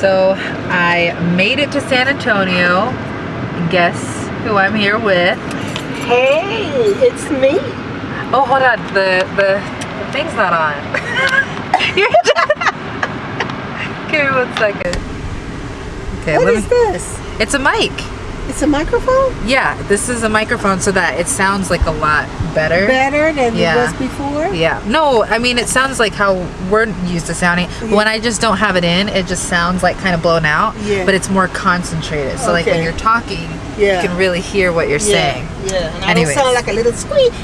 So I made it to San Antonio. Guess who I'm here with? Hey, it's me. Oh, hold on. The the, the thing's not on. Give me one second. Okay, What is me. this? It's a mic. It's a microphone? Yeah, this is a microphone so that it sounds like a lot better. Better than Yeah. it was before? Yeah. No, I mean it sounds like how we're used to sounding. But When I just don't have it in, it just sounds like kind of blown out. Yeah. But it's more concentrated. So like when you're talking, Yeah. you can really hear what you're saying. Yeah, yeah. And I Anyways. don't sound like a little squeak.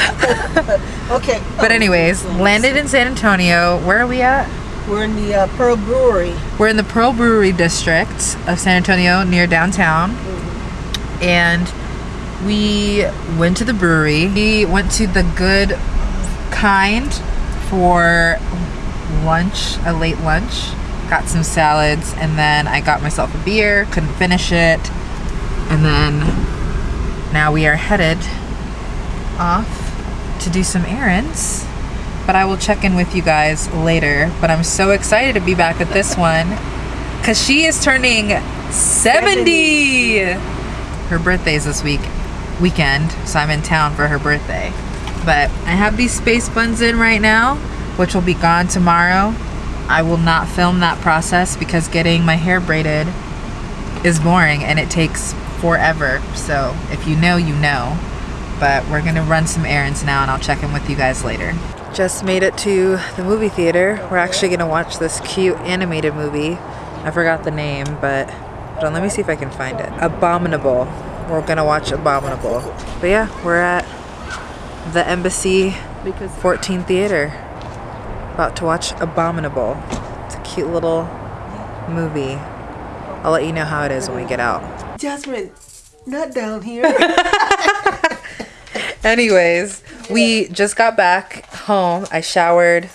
okay. But anyways, landed in San Antonio. Where are we at? We're in the uh, Pearl Brewery. We're in the Pearl Brewery district of San Antonio near downtown. And we went to the brewery. We went to the good kind for lunch, a late lunch. Got some salads and then I got myself a beer, couldn't finish it. And then now we are headed off to do some errands. But I will check in with you guys later. But I'm so excited to be back at this one because she is turning 70. Her birthday's this week, weekend, so I'm in town for her birthday. But I have these space buns in right now, which will be gone tomorrow. I will not film that process because getting my hair braided is boring and it takes forever. So if you know, you know. But we're gonna run some errands now and I'll check in with you guys later. Just made it to the movie theater. We're actually gonna watch this cute animated movie. I forgot the name, but hold on, let me see if I can find it. Abominable. We're gonna watch Abominable. But yeah, we're at the Embassy 14 Theater. About to watch Abominable. It's a cute little movie. I'll let you know how it is when we get out. Jasmine, not down here. Anyways, we just got back home. I showered.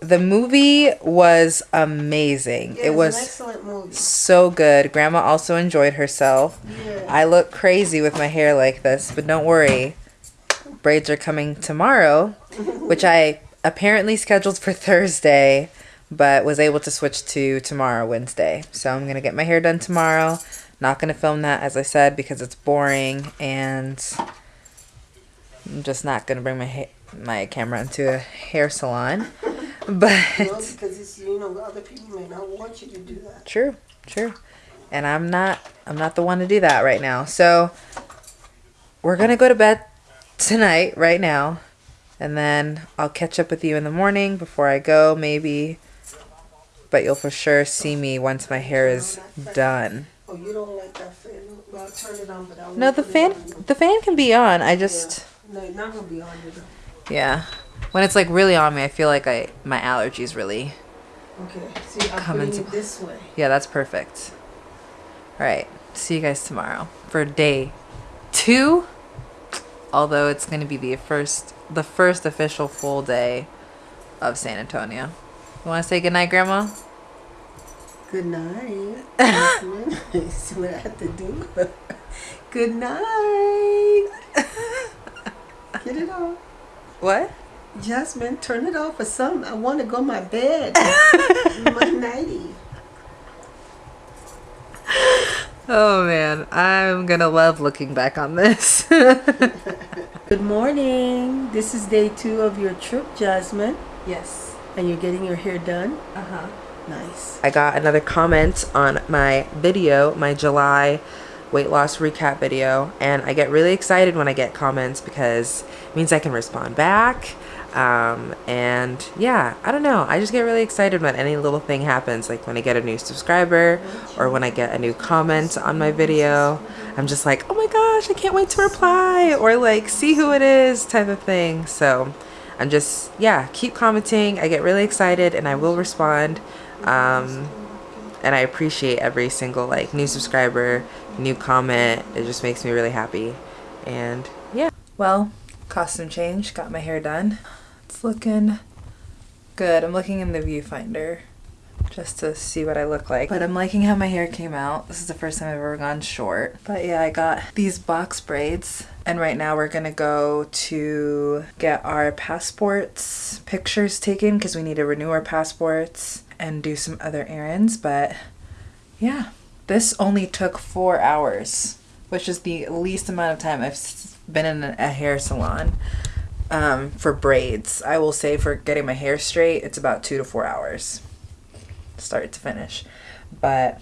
The movie was amazing. Yeah, it was an excellent movie. so good. Grandma also enjoyed herself. Yeah. I look crazy with my hair like this, but don't worry. Braids are coming tomorrow, which I apparently scheduled for Thursday, but was able to switch to tomorrow, Wednesday. So I'm going to get my hair done tomorrow. Not going to film that, as I said, because it's boring and I'm just not going to bring my ha- my camera into a hair salon. But because it's, you know, other people may not want you to do that. True, true. And I'm not I'm not the one to do that right now. So we're gonna go to bed tonight, right now. And then I'll catch up with you in the morning before I go, maybe. But you'll for sure see me once my hair is done. Oh, you don't like that fan? Well, turn it on, but I No, the fan the fan can be on. I just No, it's not gonna be on you. though. yeah. When it's like really on me, I feel like I my allergies really. Okay. See, I'm Come into- it this way. Yeah, that's perfect. All right. See you guys tomorrow for day 2. Although it's going to be the first the first official full day of San Antonio. You want to say goodnight, grandma? Good night. What I have to do? Good night. Get it off. What? Jasmine, turn it off or something. I want to go to my bed. my nightie. Oh man, I'm going to love looking back on this. Good morning. This is day two of your trip, Jasmine. yes. And you're getting your hair done? Uh-huh. Nice. I got another comment on my video, my July weight loss recap video, and I get really excited when I get comments because it means I can respond back. Um, and yeah, I don't know. I just get really excited when any little thing happens, like when I get a new subscriber or when I get a new comment on my video. I'm just like, oh my gosh, I can't wait to reply or like see who it is type of thing. So I'm just, yeah, keep commenting. I get really excited and I will respond. Um, and I appreciate every single like new subscriber, new comment. It just makes me really happy. And yeah. Well, costume change, got my hair done. It's looking good. I'm looking in the viewfinder just to see what I look like. But I'm liking how my hair came out. This is the first time I've ever gone short. But yeah, I got these box braids. And right now we're gonna go to get our passports pictures taken because we need to renew our passports and do some other errands, but yeah, this only took four hours, which is the least amount of time I've been in a hair salon um, for braids. I will say for getting my hair straight, it's about two to four hours, start to finish. But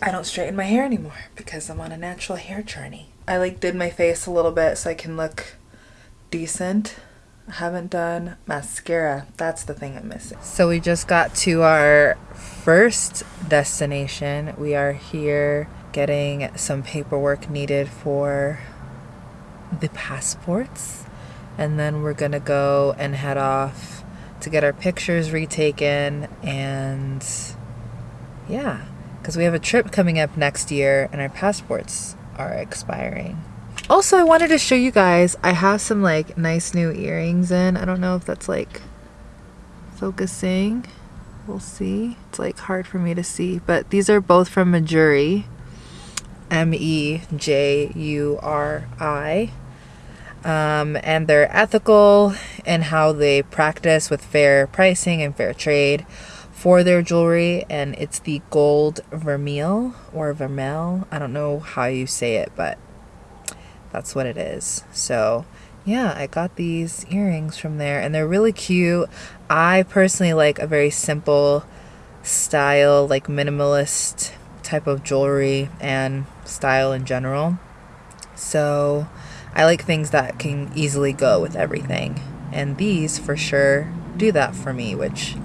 I don't straighten my hair anymore because I'm on a natural hair journey. I like did my face a little bit so I can look decent. I haven't done mascara. That's the thing I'm missing. So we just got to our first destination. We are here getting some paperwork needed for the passports. And then we're gonna go and head off to get our pictures retaken and yeah, because we have a trip coming up next year and our passports are expiring. Also, I wanted to show you guys, I have some like nice new earrings in. I don't know if that's like focusing. We'll see. It's like hard for me to see, but these are both from Mejuri. M E J U R I. Um, and they're ethical in how they practice with fair pricing and fair trade for their jewelry. And it's the gold vermeil or vermel. I don't know how you say it, but that's what it is. So, yeah, I got these earrings from there and they're really cute. I personally like a very simple style, like minimalist type of jewelry and style in general. So, I like things that can easily go with everything. And these for sure do that for me, which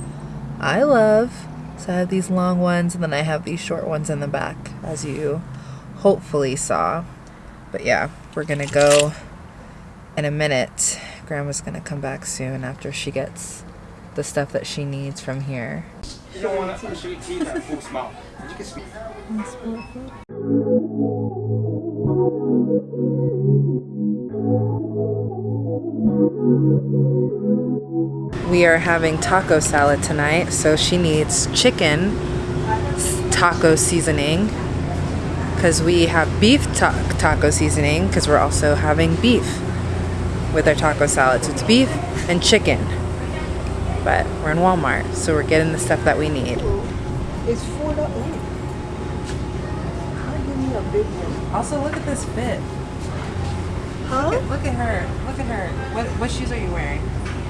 I love. So I have these long ones and then I have these short ones in the back, as you hopefully saw. But yeah, we're gonna go in a minute. Grandma's gonna come back soon after she gets the stuff that she needs from here. You don't want to actually eat that full smell. You can speak. We are having taco salad tonight, so she needs chicken taco seasoning because we have beef ta- taco seasoning because we're also having beef with our taco salad. So it's beef and chicken. But we're in Walmart, so we're getting the stuff that we need. It's four dollars. I'll give me a big one. Also, look at this fit. Huh? Look at her. Look at her. What, what shoes are you wearing?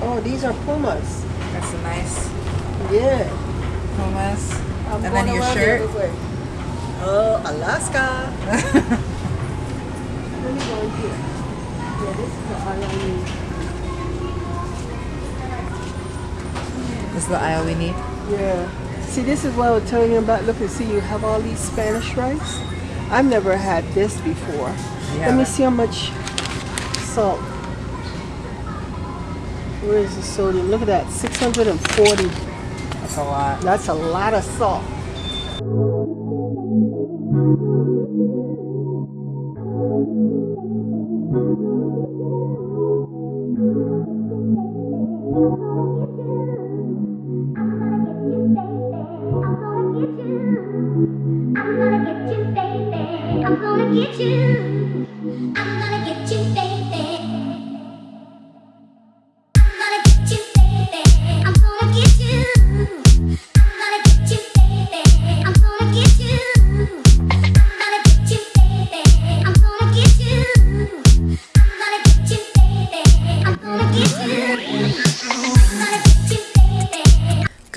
Oh, these are Pumas. That's a nice Yeah. Pumas. I'm and then your around the shirt. Oh, Alaska. Let me go in here. Yeah, this is the aisle I need. This is the aisle we need. Yeah. See, this is what I was telling you about. Look and see, you have all these Spanish rice. I've never had this before. Let me see how much salt. Where is the sodium? Look at that, 640. That's a lot. That's a lot of salt.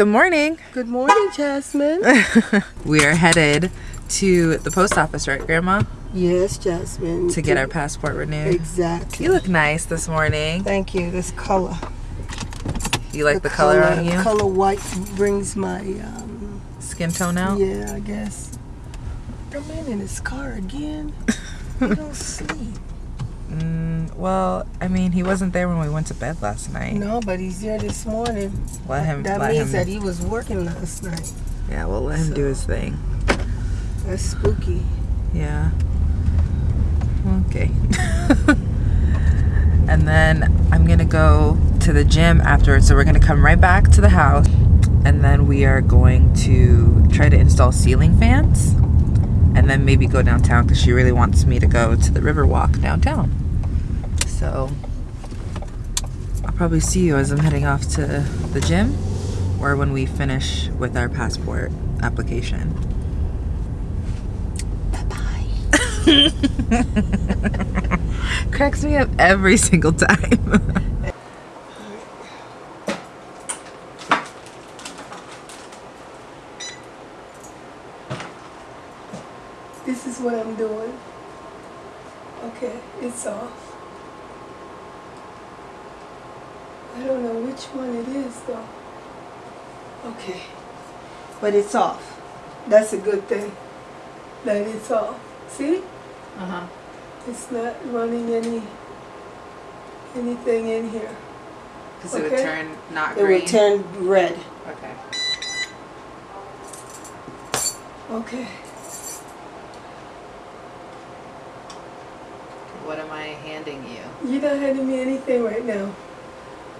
Good morning. Good morning, Jasmine. we are headed to the post office, right, Grandma? yes, Jasmine. To get our passport renewed. Exactly. You look nice this morning. Thank you. This color. You like the, color, on you? Color white brings my um, Skin tone out? Yeah, I guess. The man in his car again. he don't sleep. Mm, well, I mean, he wasn't there when we went to bed last night. No, but he's there this morning. Let him. that let means him. that he was working last night. yeah, we'll let him do his thing. That's spooky. Yeah. Okay. and then I'm gonna go to the gym afterwards. So we're gonna come right back to the house, and then we are going to try to install ceiling fans, and then maybe go downtown because she really wants me to go to the Riverwalk downtown. So I'll probably see you as I'm heading off to the gym or when we finish with our passport application. Bye-bye. Cracks me up every single time. This is what I'm doing. Okay, off. I don't know which one it is though. Okay, but it's off. That's a good thing. That it's off. See? Uh-huh. It's not running any anything in here. Because it would turn not It green. will turn red. okay. Okay. What am I handing you? You're not handing me anything right now.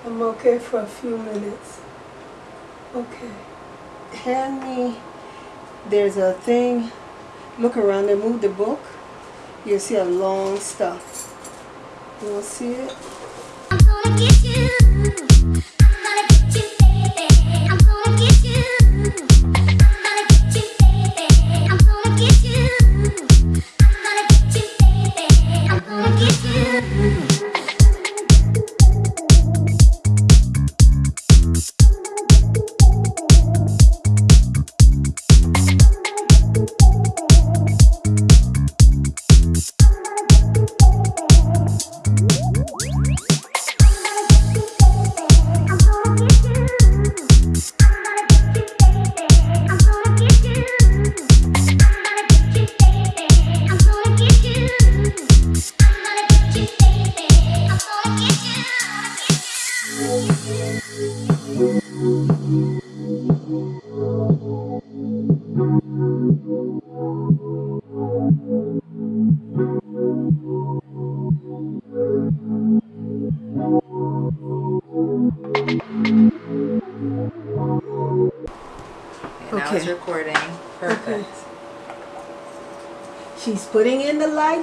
I'm okay for a few minutes. Okay. Hand me, there's a thing, look around and move the book. You'll see a long stuff. You will see it?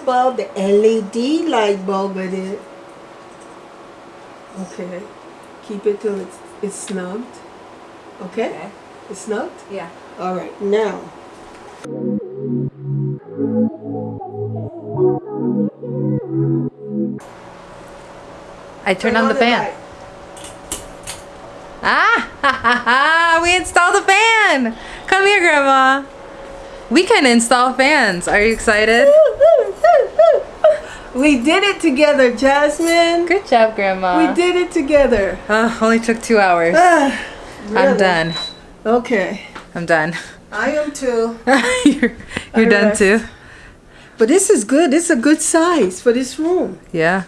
Bulb, the LED light bulb with it. Okay. Keep it till it's, it's snugged. Okay? Okay. It's snugged? Yeah. All right, now. I turn, turn on, the fan. light. Ah! Ha, ha, ha, we installed a fan! Come here, Grandma. We can install fans. Are you excited? We did it together, Jasmine. Good job, Grandma. We did it together. Uh, only took two hours. Ah, I'm done. Okay. I'm done. I am too. you're you're done too? But this is good. This is a good size for this room. Yeah.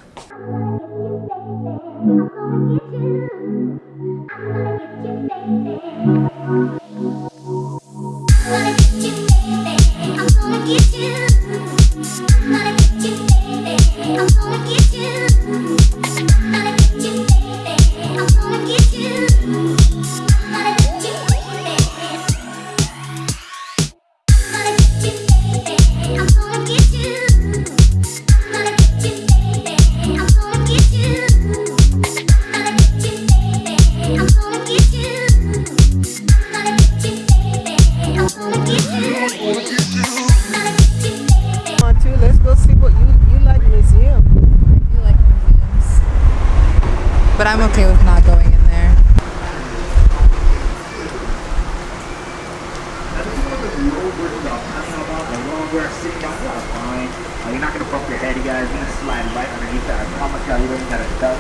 Uh, You're not gonna bump your head, you guys. You're gonna slide right underneath that. I promise y'all, you don't gotta duck.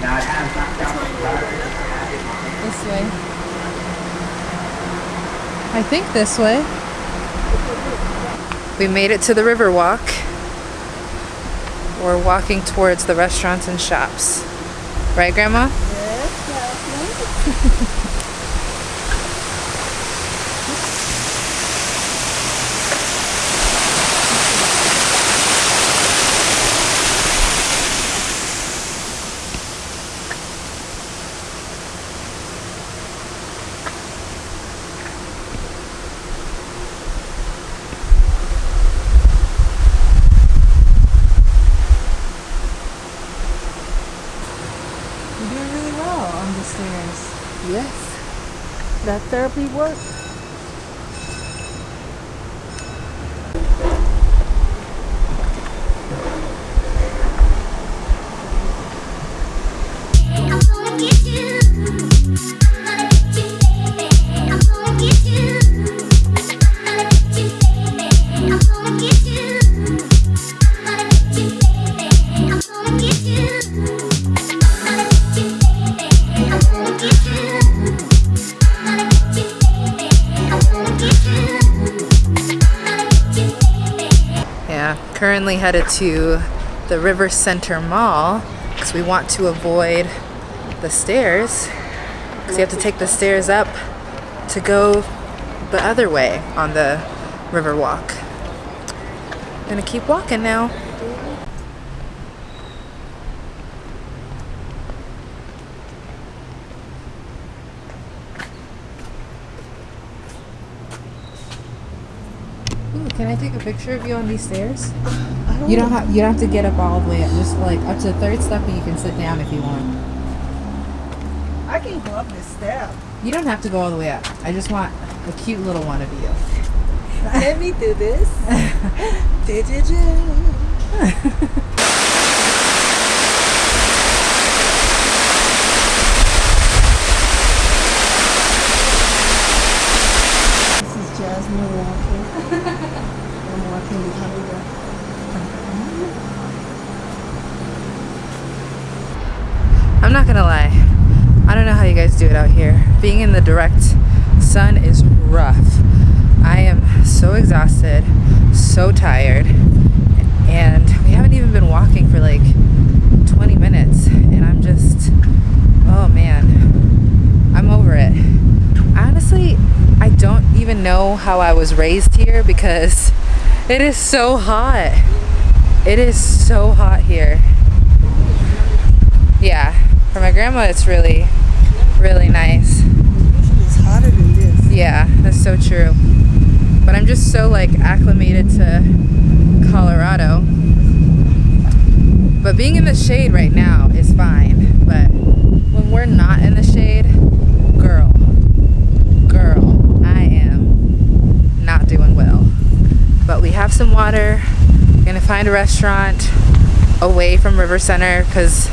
Now it has knocked down the tire. This way. I think this way. We made it to the river walk. We're walking towards the restaurants and shops. Right, Grandma? You're doing really well on the stairs. Yes. headed to the River Center Mall because we want to avoid the stairs because you have to take the stairs up to go the other way on the river walk. I'm Gonna keep walking now. Ooh, can I take a picture of you on these stairs? You don't have you don't have to get up all the way up. Just like up to the third step, and you can sit down if you want. I can go up the step. You don't have to go all the way up. I just want a cute little one of you. Let me do this. This is Jasmine walking. I'm walking behind her. I'm not gonna lie. I don't know how you guys do it out here. Being in the direct sun is rough. I am so exhausted, so tired, and we haven't even been walking for like 20 minutes, and I'm just, oh man, I'm over it. Honestly, I don't even know how I was raised here because it is so hot. It is so hot here. Yeah, for my grandma, it's really, really nice. Usually it's hotter than this. Yeah, that's so true. But I'm just so like acclimated to Colorado. But being in the shade right now is fine. But when we're not in the shade, girl, girl, I am not doing well. But we have some water. We're Gonna find a restaurant away from River Center because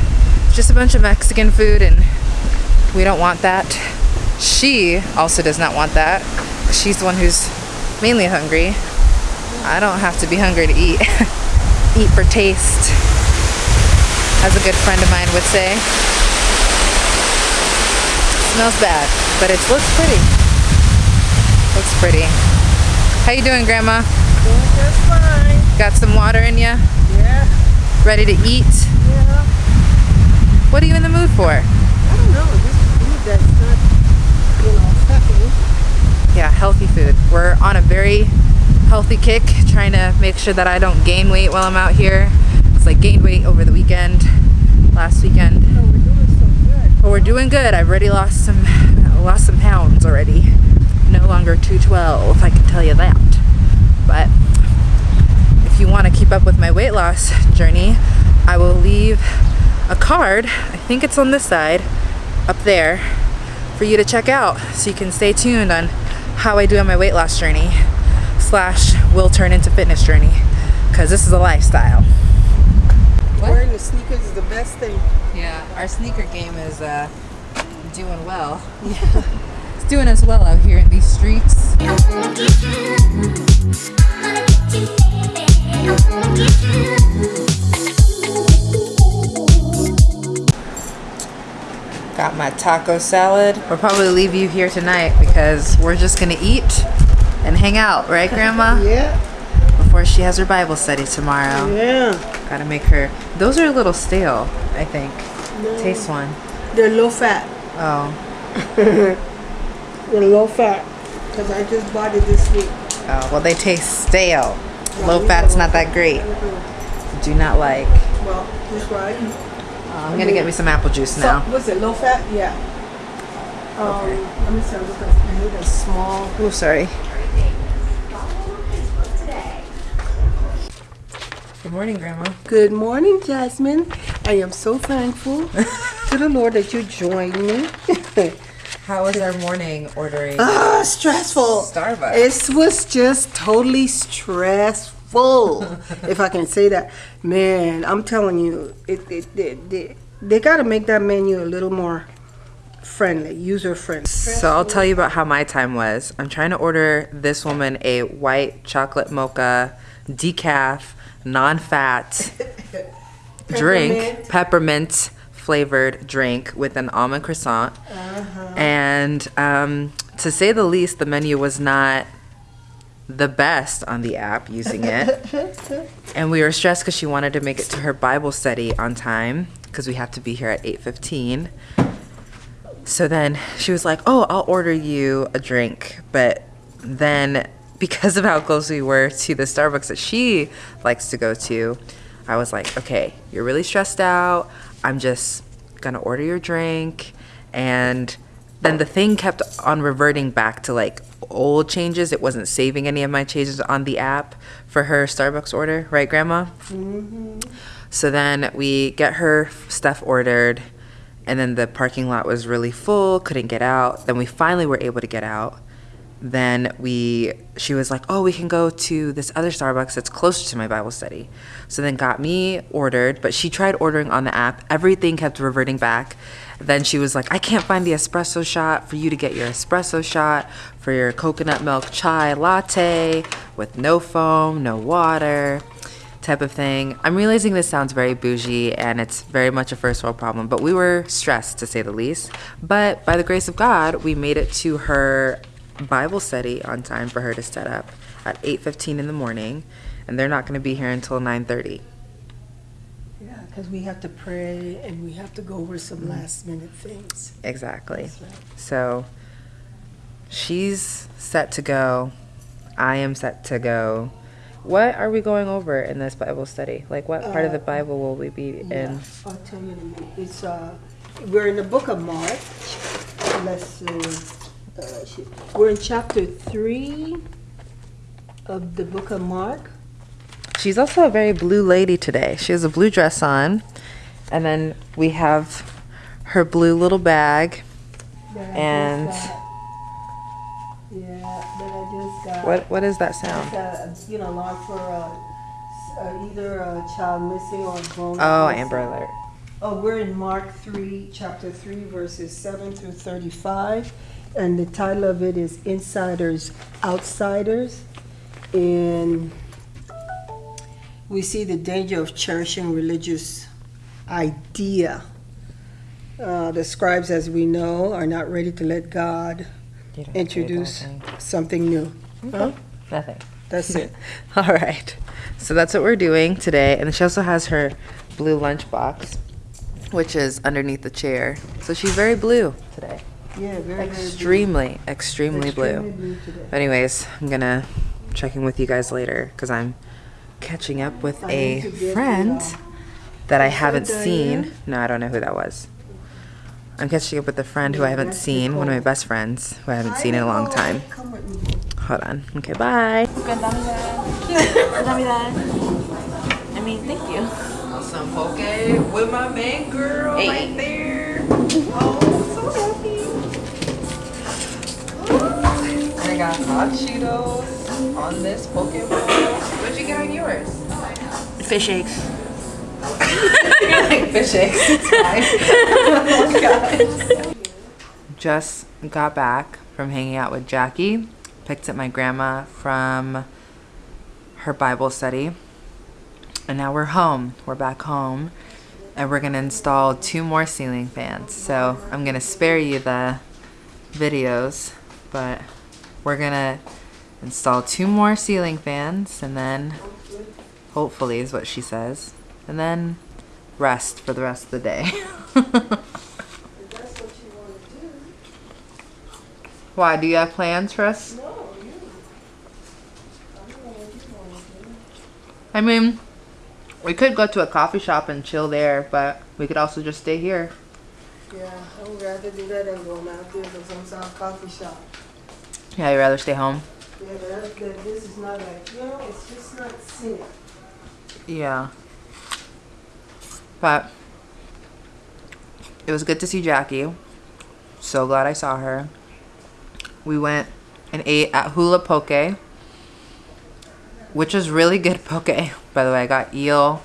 just a bunch of Mexican food and we don't want that. She also does not want that. She's the one who's mainly hungry. I don't have to be hungry to eat. eat for taste, as a good friend of mine would say. Smells bad, but it looks pretty. Looks pretty. How you doing, Grandma? Doing just fine. Got some water in you? Yeah, Ready to eat? yeah. What are you in the mood for? I don't know. This food that's not, you know, fattening. Yeah, healthy food. We're on a very healthy kick, trying to make sure that I don't gain weight while I'm out here. It's like gained weight over the weekend, last weekend. Oh, we're doing so good. But we're doing good. I've already lost some lost some pounds already. No longer 212, if I can tell you that. But if you want to keep up with my weight loss journey, I will leave a card. I think it's on this side, up there, for you to check out, so you can stay tuned on how I do on my weight loss journey slash will turn into fitness journey, because this is a lifestyle. What? Wearing the sneakers is the best thing. Yeah, our sneaker game is uh, doing well. Yeah. it's doing us well out here in these streets. Got my taco salad. We'll probably leave you here tonight because we're just gonna eat and hang out, right, Grandma? Yeah, Before she has her Bible study tomorrow. yeah. Gotta make her. Those are a little stale, I think. Taste one. They're low fat. Oh, They're low fat. Because I just bought it this week. oh. Well, they taste stale. Low fat's not that great. Do not like. Well, just right. I'm gonna get me some apple juice So, now. was it low fat? Yeah. Um, Okay. Let me see. I'm looking. I need a small. Oh, sorry. Good morning, Grandma. Good morning, Jasmine. I am so thankful to the Lord that you joined me. How was our morning ordering Ah, stressful. Starbucks? It was just totally stressful, if I can say that. Man, I'm telling you, it, it, it, they, they got to make that menu a little more friendly, user friendly. So I'll tell you about how my time was. I'm trying to order this woman a white chocolate mocha, decaf, non-fat drink, Peppermint. peppermint flavored drink with an almond croissant. And um, to say the least, the menu was not the best on the app using it. and we were stressed because she wanted to make it to her Bible study on time because we have to be here at 8:15. So then she was like, "Oh, I'll order you a drink." But then because of how close we were to the Starbucks that she likes to go to, I was like, "Okay, you're really stressed out. I'm just going to order your drink." And then the thing kept on reverting back to like old changes. It wasn't saving any of my changes on the app for her Starbucks order, right, grandma? Mm-hmm. So then we get her stuff ordered, and then the parking lot was really full, couldn't get out. Then we finally were able to get out. Then we, she was like, "Oh, we can go to this other Starbucks that's closer to my Bible study." So then got me ordered, but she tried ordering on the app. Everything kept reverting back. Then she was like, "I can't find the espresso shot for you to get your espresso shot for your coconut milk chai latte with no foam, no water." type of thing. I'm realizing this sounds very bougie and it's very much a first world problem, but we were stressed to say the least. But by the grace of God, we made it to her Bible study on time for her to set up at 8:15 in the morning, and they're not going to be here until 9:30. Yeah, because we have to pray and we have to go over some last minute things. Exactly. Right. So she's set to go. I am set to go. What are we going over in this Bible study? Like, what part of the Bible will we be in? Yeah, I'll tell you in a minute. It's, uh, we're in the book of Mark. Let's see. Uh, we're in chapter three of the book of Mark. She's also a very blue lady today. She has a blue dress on, and then we have her blue little bag. And-. Yeah, that I just got. What what is that sound? uh, you know, alarm for uh, either a child missing or grown. Oh, missing. Amber Alert. Oh, we're in Mark 3, chapter 3, verses 7 through 35. And the title of it is Insiders, Outsiders. And we see the danger of cherishing religious idea. Uh, the scribes, as we know, are not ready to let God You don't have to read the whole introduce something new. Huh? Nothing. That's it. All right. So that's what we're doing today. And she also has her blue lunchbox, which is underneath the chair. So she's very blue today. Yeah, very, very blue. Extremely, extremely Extremely blue. blue today. But anyways, I'm gonna check in with you guys later because I'm catching up with I need a to get the, friend uh, that I haven't Diane? seen. No, I don't know who that was. I'm catching up with a friend who I haven't seen, one of my best friends who I haven't seen in a long time. Nicole. Come with me. Hold on. Okay, bye. I mean, thank you. Some poke with my main girl right there. Oh, so happy. I got hot Cheetos on this poke bowl. What'd you get on yours? Fish eggs. like fish eggs. It's fine. oh. Just got back from hanging out with Jackie. Picked up my grandma from her Bible study. And now we're home. We're back home. And we're going to install two more ceiling fans. So I'm going to spare you the videos. But we're going to install two more ceiling fans. And then, hopefully, is what she says. And then rest for the rest of the day. Why? Do you have plans for us? I mean, we could go to a coffee shop and chill there, but we could also just stay here. Yeah, I would rather do that than going out there to some sort of coffee shop. Yeah, you'd rather stay home? Yeah, but that, this is not like, you know, it's just not scenic. Yeah. But it was good to see Jackie. So glad I saw her. We went and ate at Hula Poke, which is really good poke. By the way, I got eel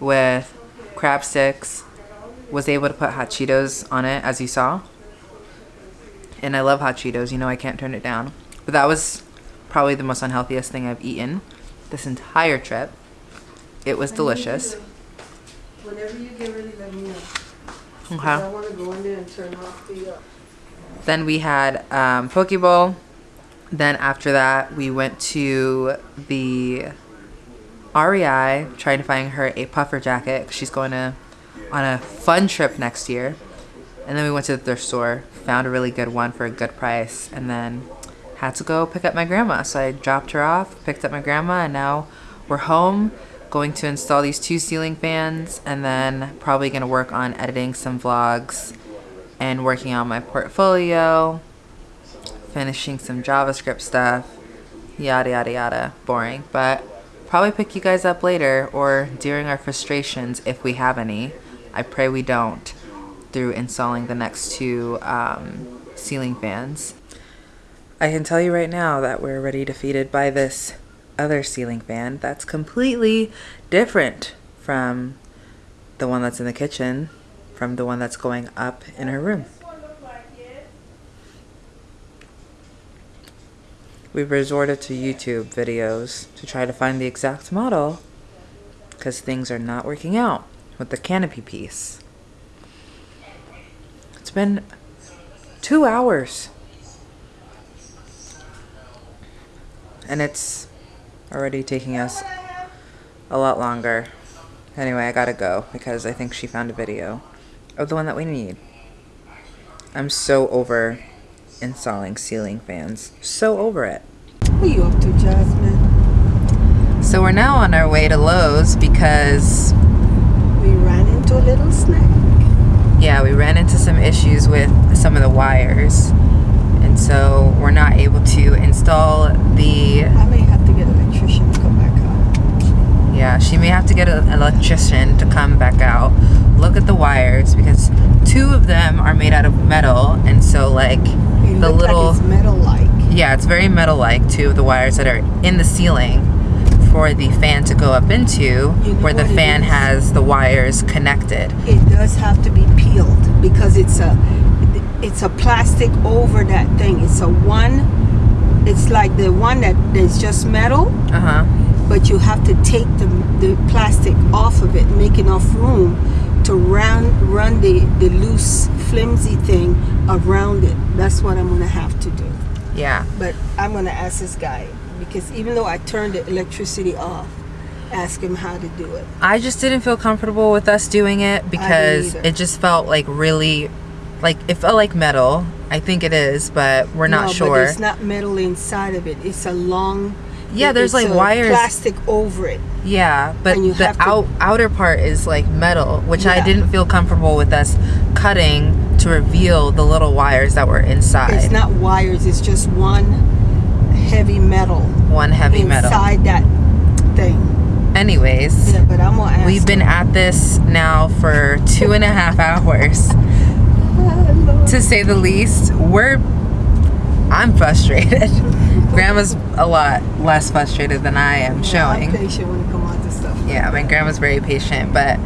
with crab sticks. Was able to put hot Cheetos on it, as you saw. And I love hot Cheetos. You know I can't turn it down. But that was probably the most unhealthiest thing I've eaten this entire trip. It was delicious. Whenever you get ready, let me know. Okay. I want to go in there and turn off the. Uh, Then we had um, Poke Bowl. Then after that, we went to the REI, trying to find her a puffer jacket. She's going to on a fun trip next year. And then we went to the thrift store, found a really good one for a good price, and then had to go pick up my grandma. So I dropped her off, picked up my grandma, and now we're home going to install these two ceiling fans and then probably going to work on editing some vlogs and working on my portfolio, finishing some JavaScript stuff, yada yada yada. Boring, but probably pick you guys up later or during our frustrations if we have any. I pray we don't through installing the next two um, ceiling fans. I can tell you right now that we're already defeated by this other ceiling fan that's completely different from the one that's in the kitchen, from the one that's going up in her room. We've resorted to YouTube videos to try to find the exact model because things are not working out with the canopy piece. It's been two hours. And it's already taking us a lot longer. Anyway, I gotta go because I think she found a video of the one that we need. I'm so over installing ceiling fans. So over it. what are you up to, Jasmine? So we're now on our way to Lowe's because We ran into a little snack. yeah, we ran into some issues with some of the wires. And so we're not able to install the I may have to get an electrician to come back out. Yeah, she may have to get an electrician to come back out, look at the wires because two of them are made out of metal, and so like The little like metal-like. yeah, it's very metal-like. too. the wires that are in the ceiling for the fan to go up into, You know where the fan is? has the wires connected. It does have to be peeled because it's a it's a plastic over that thing. It's a one. It's like the one that is just metal, Uh huh. but you have to take the the plastic off of it, make enough room to run run the the loose flimsy thing around it. That's what I'm gonna have to do. Yeah. But I'm gonna ask this guy because even though I turned the electricity off, ask him how to do it. I just didn't feel comfortable with us doing it because it just felt like really, like it felt like metal. I think it is, but we're not no, sure. But it's not metal inside of it. It's a long. Yeah, there's, like, wires- Plastic over it. Yeah, but you the have to- outer part is like metal, which I didn't feel comfortable with us cutting to reveal the little wires that were inside. It's not wires. It's just one heavy metal one heavy metal. inside that thing. Anyways, Yeah, but I'm gonna ask. we've been at this now for two and a half hours, to say the least. We're, I'm frustrated. Grandma's a lot less frustrated than I am showing. I'm patient when it comes out to stuff. Yeah, my grandma's very patient, but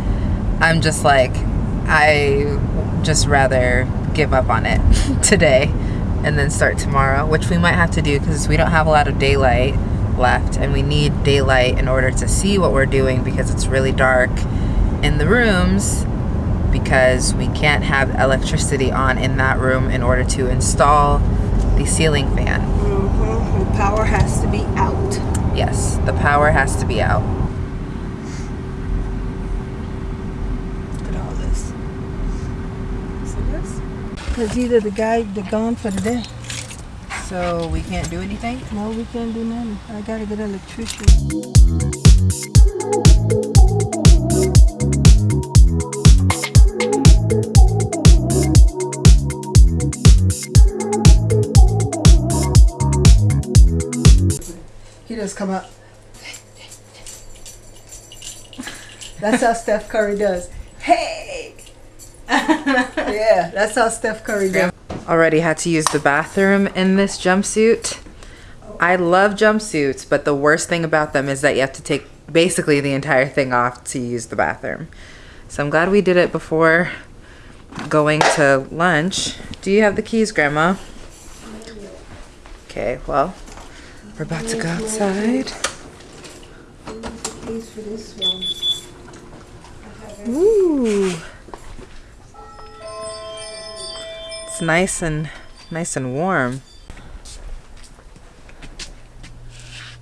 I'm just like, I just rather give up on it today and then start tomorrow, which we might have to do because we don't have a lot of daylight left and we need daylight in order to see what we're doing because it's really dark in the rooms because we can't have electricity on in that room in order to install the ceiling fan. The power has to be out. Yes, the power has to be out. Look at all this. See this? Because either the guy, they're gone for the day. So we can't do anything? No, we can't do nothing. I gotta get an electrician. Come up. That's how Steph Curry does. Hey! yeah, that's how Steph Curry does. already had to use the bathroom in this jumpsuit. I love jumpsuits, but the worst thing about them is that you have to take basically the entire thing off to use the bathroom. So I'm glad we did it before going to lunch. Do you have the keys, Grandma? Okay, well, we're about to go outside. Ooh. It's nice and nice and warm.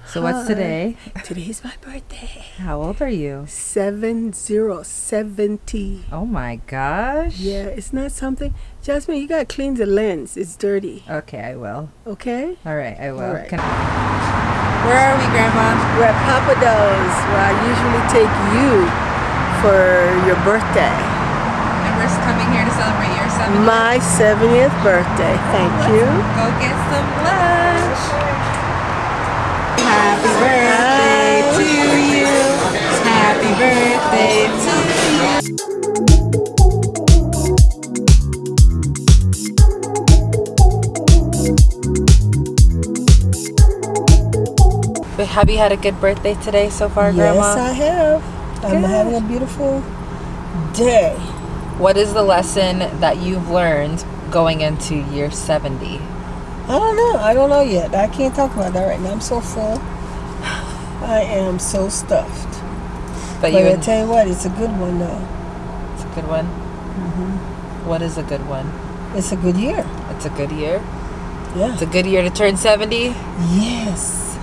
So what's today? Today's my birthday. How old are you? Seven zero seventy. Oh my gosh. Yeah, it's not something. Jasmine, you gotta clean the lens. It's dirty. Okay, I will. Okay. All right, I will. All right. Can- Where are we, Grandma? We're at Papa Do's, where I usually take you for your birthday. And we're coming here to celebrate your 70th. My 70th birthday. Thank you. Go get some lunch. Happy birthday to you. Happy birthday to you. But have you had a good birthday today so far, Yes, Grandma? Yes, I have. I'm having a beautiful day. What is the lesson that you've learned going into year 70? I don't know. I don't know yet. I can't talk about that right now. I'm so full. I am so stuffed. But But you I tell you what, it's a good one though. it's a good one. Mm-hmm. What is a good one? It's a good year. It's a good year. Yeah. It's a good year to turn 70. Yes.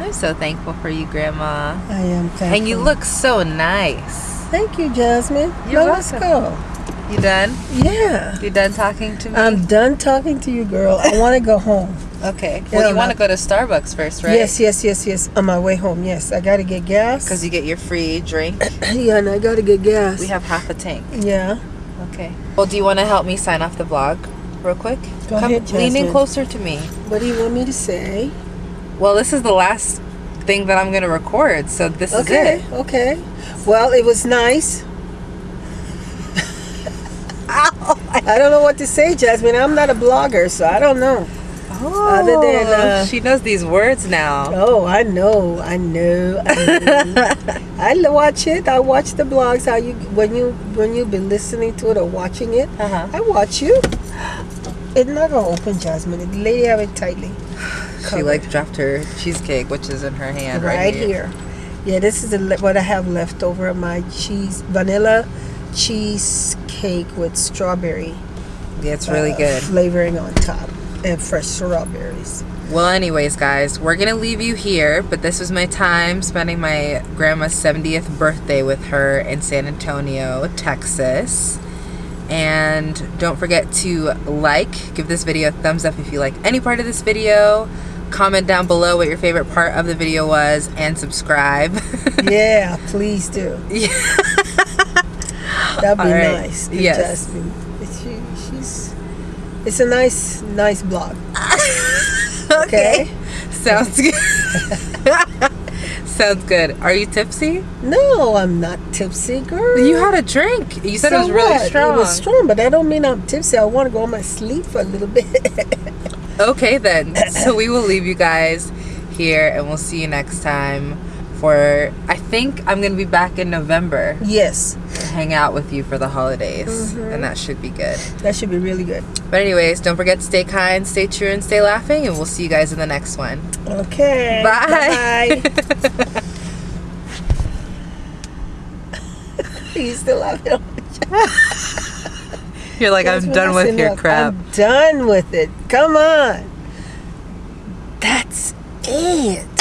I'm so thankful for you, Grandma. I am thankful. And you look so nice. Thank you, Jasmine. You're now let's welcome. go. You done? Yeah. You done talking to me? I'm done talking to you, girl. I want to go home. okay. Yeah, Well, you want to go to Starbucks first, right? Yes, yes, yes, yes. On my way home, yes. I got to get gas. Because you get your free drink. yeah, and I got to get gas. We have half a tank. Yeah. Okay. Well, do you want to help me sign off the vlog real quick? Go Come ahead, lean in closer to me. What do you want me to say? Well, this is the last thing that I'm going to record, so this Okay, is it. Okay, okay. Well, it was nice. I don't know what to say, Jasmine. I'm not a blogger, so I don't know. Other than, uh, she knows these words now. Oh, I know, I know. I, know. I watch it. I watch the blogs. How you when you when you've been listening to it or watching it. Uh-huh. I watch you. It's not gonna open, Jasmine. The lady have it tightly. She covered. like dropped her cheesecake, which is in her hand right, right here. Yeah, this is the, what I have left over of my cheese vanilla cheesecake with strawberry Yeah, it's really uh, good. flavoring on top and fresh strawberries. Well, anyways, guys, we're gonna leave you here, but this was my time spending my grandma's 70th birthday with her in San Antonio, Texas. And don't forget to like, give this video a thumbs up if you like any part of this video. Comment down below what your favorite part of the video was and subscribe. yeah, please do. That'd be right. nice. Yes. Jasmine. It's, she, she's. It's a nice, nice blog. okay. Sounds good. Sounds good. Are you tipsy? No, I'm not tipsy, girl. You had a drink. You said it was really what? strong. It was strong, but that don't mean I'm tipsy. I want to go on my sleep for a little bit. Okay, then. so we will leave you guys here and we'll see you next time for, I think I'm going to be back in November yes, to hang out with you for the holidays. Mm-hmm. And that should be good. that should be really good. But, anyways, don't forget to stay kind, stay true, and stay laughing. And we'll see you guys in the next one. Okay. Bye. Bye. you still laughing? You're like, I'm done with your crap. I'm done with it. Come on. That's it.